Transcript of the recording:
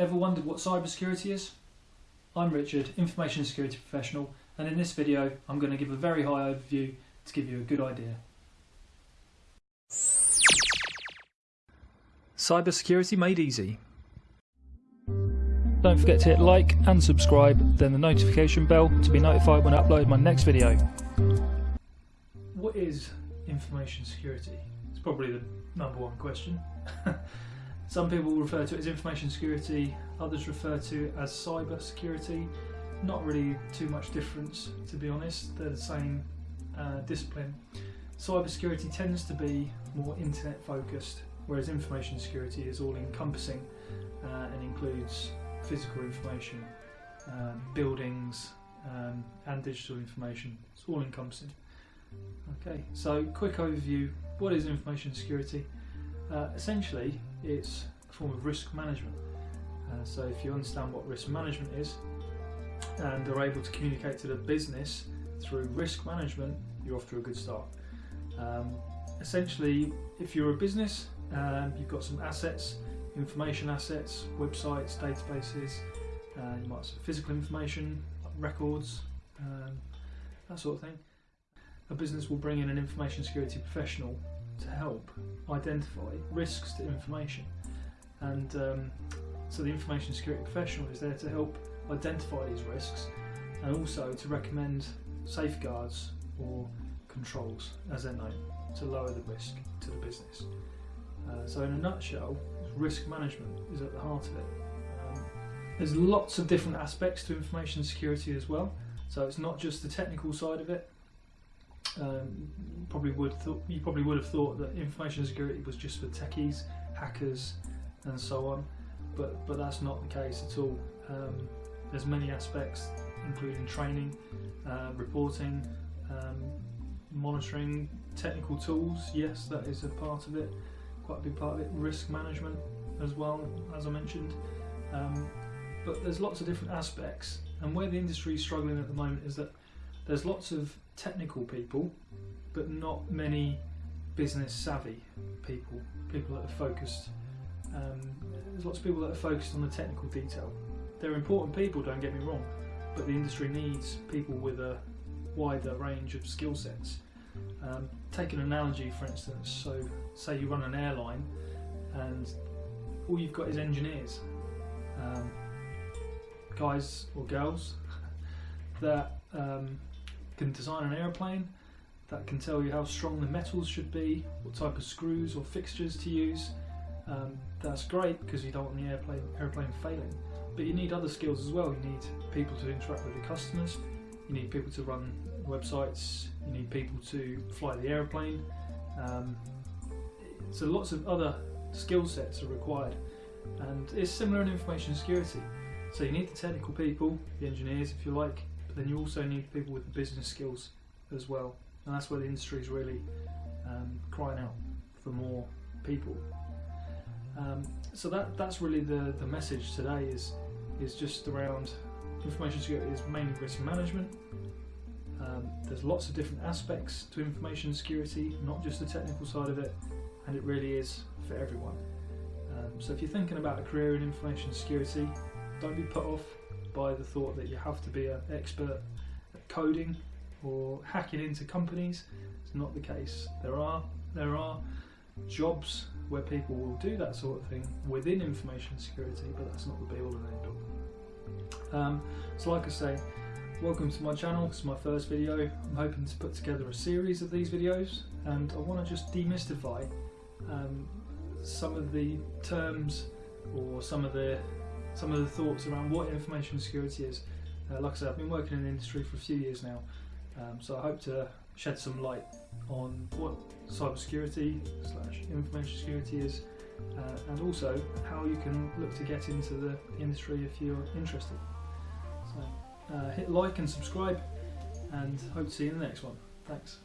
Ever wondered what cybersecurity is? I'm Richard, information security professional, and in this video I'm going to give a very high overview to give you a good idea. Cybersecurity made easy. Don't forget to hit like and subscribe, then the notification bell to be notified when I upload my next video. What is information security? It's probably the number one question. Some people refer to it as information security, others refer to it as cyber security. Not really too much difference, to be honest. They're the same uh, discipline. Cyber security tends to be more internet focused, whereas information security is all encompassing uh, and includes physical information, um, buildings, um, and digital information. It's all encompassing. Okay, so quick overview. What is information security? Uh, essentially, it's a form of risk management. Uh, so if you understand what risk management is and are able to communicate to the business through risk management, you're off to a good start. Um, essentially, if you're a business, um, you've got some assets, information assets, websites, databases, uh, you might have physical information, records, um, that sort of thing. A business will bring in an information security professional to help identify risks to information. And um, so the information security professional is there to help identify these risks and also to recommend safeguards or controls, as they're known, to lower the risk to the business. Uh, so in a nutshell, risk management is at the heart of it. Um, there's lots of different aspects to information security as well. So it's not just the technical side of it, um, probably would you probably would have thought that information security was just for techies, hackers, and so on, but but that's not the case at all. Um, there's many aspects, including training, uh, reporting, um, monitoring, technical tools. Yes, that is a part of it, quite a big part of it. Risk management as well, as I mentioned. Um, but there's lots of different aspects, and where the industry is struggling at the moment is that there's lots of technical people, but not many business savvy people, people that are focused. Um, there's lots of people that are focused on the technical detail. They're important people, don't get me wrong, but the industry needs people with a wider range of skill sets. Um, take an analogy, for instance. So, say you run an airline, and all you've got is engineers, um, guys or girls that um, can design an aeroplane that can tell you how strong the metals should be, what type of screws or fixtures to use. Um, that's great because you don't want the airplane, airplane failing. But you need other skills as well. You need people to interact with the customers, you need people to run websites, you need people to fly the airplane. Um, so lots of other skill sets are required. And it's similar in information security. So you need the technical people, the engineers if you like, then you also need people with the business skills as well, and that's where the industry is really um, crying out for more people. Um, so that that's really the the message today is is just around information security is mainly risk management. Um, there's lots of different aspects to information security, not just the technical side of it, and it really is for everyone. Um, so if you're thinking about a career in information security, don't be put off by the thought that you have to be an expert at coding or hacking into companies. It's not the case. There are there are jobs where people will do that sort of thing within information security, but that's not the be all and end all. Um, so, like I say, welcome to my channel. This is my first video. I'm hoping to put together a series of these videos, and I want to just demystify um, some of the terms or some of the some of the thoughts around what information security is. Uh, like I said, I've been working in the industry for a few years now, um, so I hope to shed some light on what cybersecurity slash information security is, uh, and also how you can look to get into the industry if you're interested. So uh, hit like and subscribe, and hope to see you in the next one. Thanks.